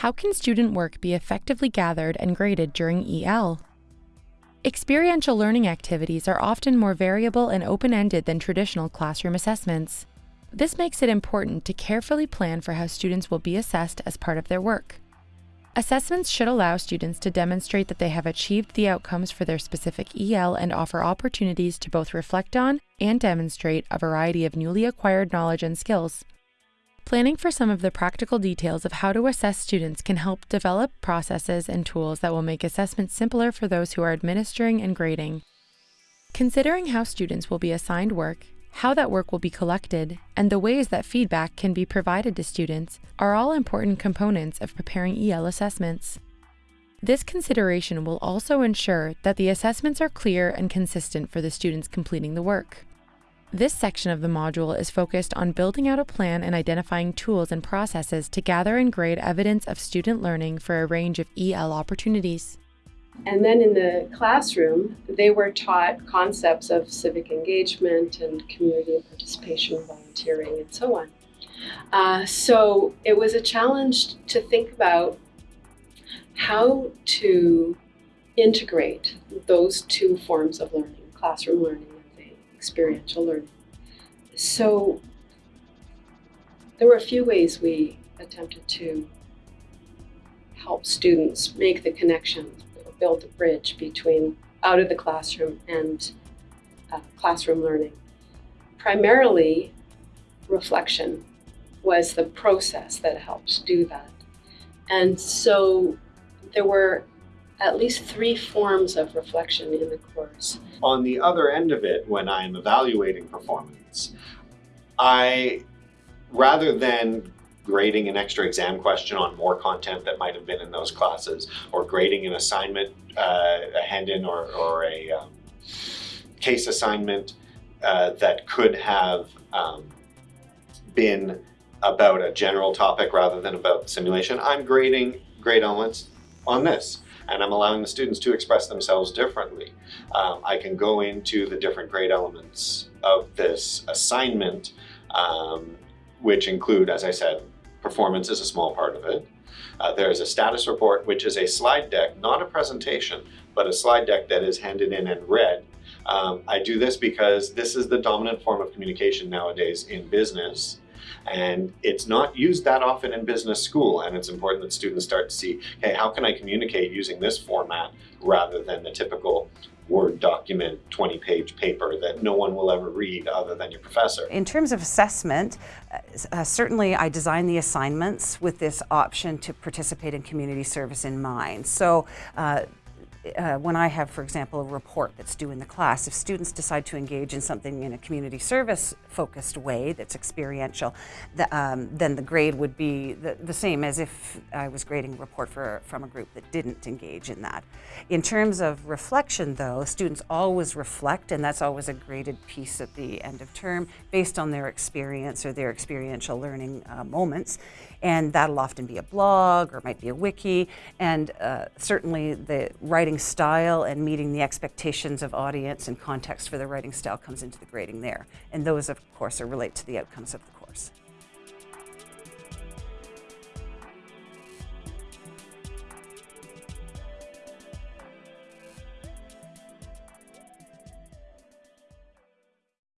How can student work be effectively gathered and graded during EL? Experiential learning activities are often more variable and open-ended than traditional classroom assessments. This makes it important to carefully plan for how students will be assessed as part of their work. Assessments should allow students to demonstrate that they have achieved the outcomes for their specific EL and offer opportunities to both reflect on and demonstrate a variety of newly acquired knowledge and skills. Planning for some of the practical details of how to assess students can help develop processes and tools that will make assessment simpler for those who are administering and grading. Considering how students will be assigned work how that work will be collected, and the ways that feedback can be provided to students are all important components of preparing EL assessments. This consideration will also ensure that the assessments are clear and consistent for the students completing the work. This section of the module is focused on building out a plan and identifying tools and processes to gather and grade evidence of student learning for a range of EL opportunities. And then in the classroom, they were taught concepts of civic engagement and community participation, volunteering, and so on. Uh, so it was a challenge to think about how to integrate those two forms of learning, classroom learning experiential learning. So there were a few ways we attempted to help students make the connections build a bridge between out of the classroom and uh, classroom learning. Primarily, reflection was the process that helped do that. And so there were at least three forms of reflection in the course. On the other end of it, when I'm evaluating performance, I, rather than grading an extra exam question on more content that might have been in those classes, or grading an assignment, uh, a hand-in or, or a um, case assignment uh, that could have um, been about a general topic rather than about simulation. I'm grading grade elements on this and I'm allowing the students to express themselves differently. Um, I can go into the different grade elements of this assignment, um, which include, as I said, Performance is a small part of it. Uh, there is a status report, which is a slide deck, not a presentation, but a slide deck that is handed in and read. Um, I do this because this is the dominant form of communication nowadays in business. And it's not used that often in business school. And it's important that students start to see, hey, how can I communicate using this format rather than the typical Word document, 20 page paper that no one will ever read other than your professor. In terms of assessment, uh, certainly I designed the assignments with this option to participate in community service in mind. So uh, uh, when I have, for example, a report that's due in the class, if students decide to engage in something in a community service focused way that's experiential, the, um, then the grade would be the, the, same as if I was grading a report for, from a group that didn't engage in that. In terms of reflection though, students always reflect and that's always a graded piece at the end of term based on their experience or their experiential learning uh, moments. And that'll often be a blog or might be a wiki. And uh, certainly the writing writing style and meeting the expectations of audience and context for the writing style comes into the grading there. And those, of course, are relate to the outcomes of the course.